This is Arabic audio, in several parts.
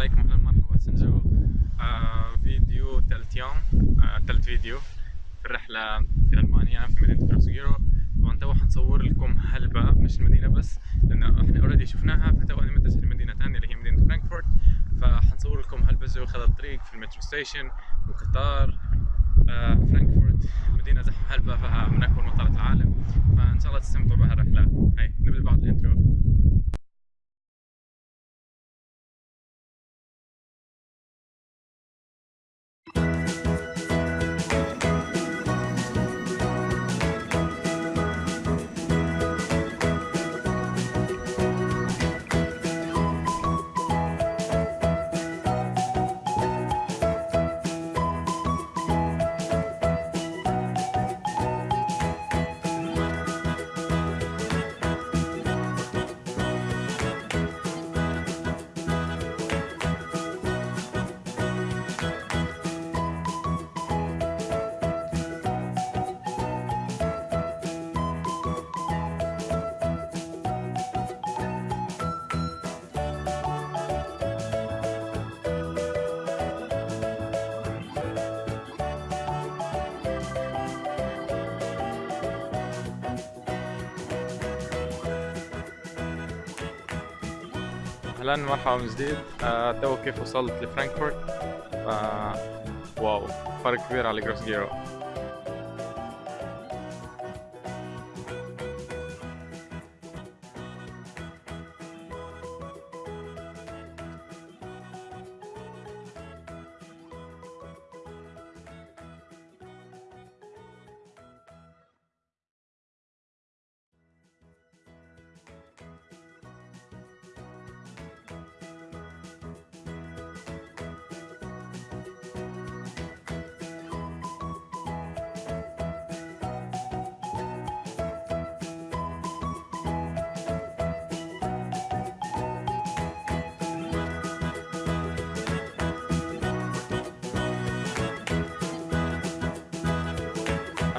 عليكم أهلا مرحبا. سنجو آه فيديو ثالث يوم. آه ثالث فيديو في الرحلة في ألمانيا في مدينة جروس جيرو طبعا تو حنصور لكم هلبة مش المدينة بس لأن إحنا already شفناها فتو أنا متجه لمدينة ثانية اللي هي مدينة فرانكفورت. فحنصور لكم هلبة جو خلال الطريق في ال metro station والقطار آه فرانكفورت مدينة زحمة هلبة فيها من أكبر مطارات العالم. فإن شاء الله تستمتعوا بهالرحلة. هاي. أهلا مرحبا من جديد. آه تو كيف وصلت لفرانكفورت؟ آه wow فرق كبير على جروس جيرو.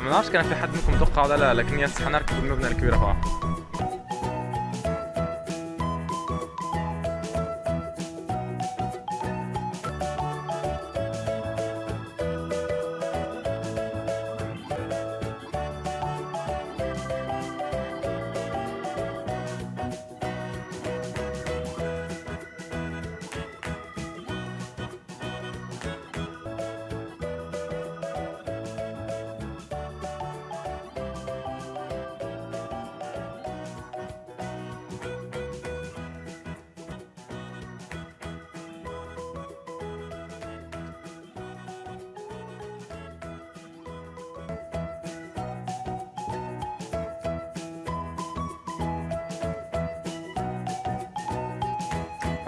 ما بعرفش كان في حد منكم متوقع ولا لا لكن يس حنركب المبنى الكبير هون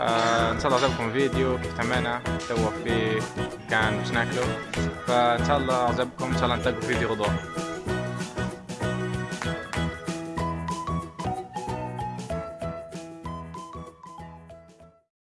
ان شاء الله عجبكم الفيديو كيف تمينا تو في كان مش ناكله فان شاء الله عجبكم ان شاء الله نلتقوا في فيديو غضون